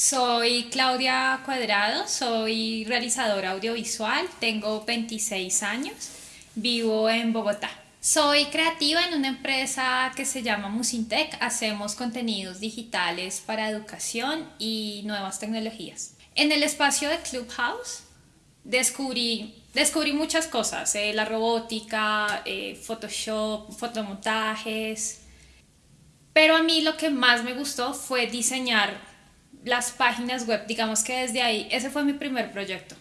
Soy Claudia Cuadrado, soy realizadora audiovisual, tengo 26 años, vivo en Bogotá. Soy creativa en una empresa que se llama Musintec, hacemos contenidos digitales para educación y nuevas tecnologías. En el espacio de Clubhouse descubrí, descubrí muchas cosas, eh, la robótica, eh, Photoshop, fotomontajes, pero a mí lo que más me gustó fue diseñar las páginas web, digamos que desde ahí, ese fue mi primer proyecto.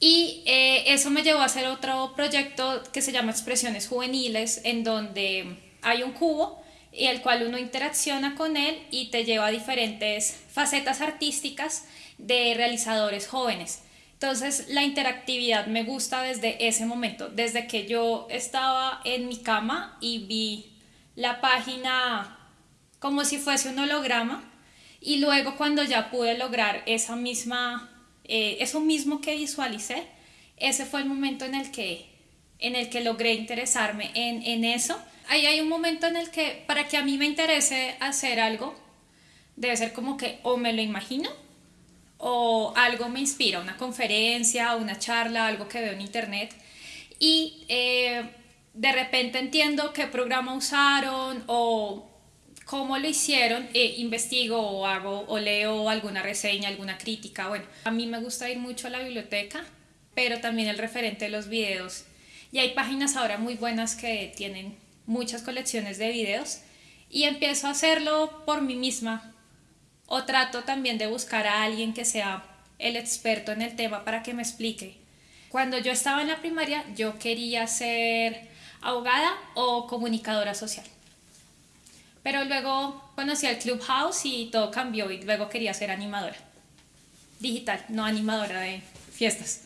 Y eh, eso me llevó a hacer otro proyecto que se llama Expresiones Juveniles, en donde hay un cubo y el cual uno interacciona con él y te lleva a diferentes facetas artísticas de realizadores jóvenes. Entonces la interactividad me gusta desde ese momento, desde que yo estaba en mi cama y vi la página como si fuese un holograma y luego cuando ya pude lograr esa misma, eh, eso mismo que visualicé, ese fue el momento en el que, en el que logré interesarme en, en eso. Ahí hay un momento en el que para que a mí me interese hacer algo, debe ser como que o me lo imagino o algo me inspira, una conferencia, una charla, algo que veo en internet y eh, de repente entiendo qué programa usaron o cómo lo hicieron, eh, investigo o hago o leo alguna reseña, alguna crítica. Bueno, a mí me gusta ir mucho a la biblioteca, pero también el referente de los videos. Y hay páginas ahora muy buenas que tienen muchas colecciones de videos y empiezo a hacerlo por mí misma. O trato también de buscar a alguien que sea el experto en el tema para que me explique. Cuando yo estaba en la primaria, yo quería ser abogada o comunicadora social. Pero luego conocí al Clubhouse y todo cambió y luego quería ser animadora. Digital, no animadora de fiestas.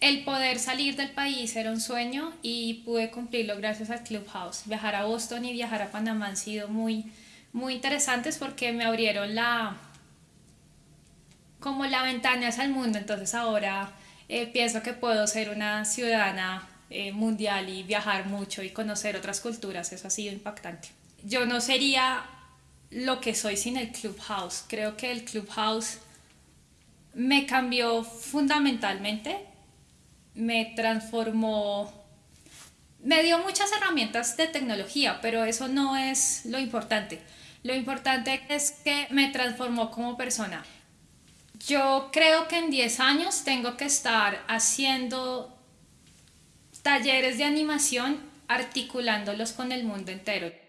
El poder salir del país era un sueño y pude cumplirlo gracias al Clubhouse. Viajar a Boston y viajar a Panamá han sido muy, muy interesantes porque me abrieron la como la ventana hacia el mundo. Entonces ahora eh, pienso que puedo ser una ciudadana eh, mundial y viajar mucho y conocer otras culturas. Eso ha sido impactante yo no sería lo que soy sin el Clubhouse. Creo que el Clubhouse me cambió fundamentalmente, me transformó, me dio muchas herramientas de tecnología, pero eso no es lo importante. Lo importante es que me transformó como persona. Yo creo que en 10 años tengo que estar haciendo talleres de animación articulándolos con el mundo entero.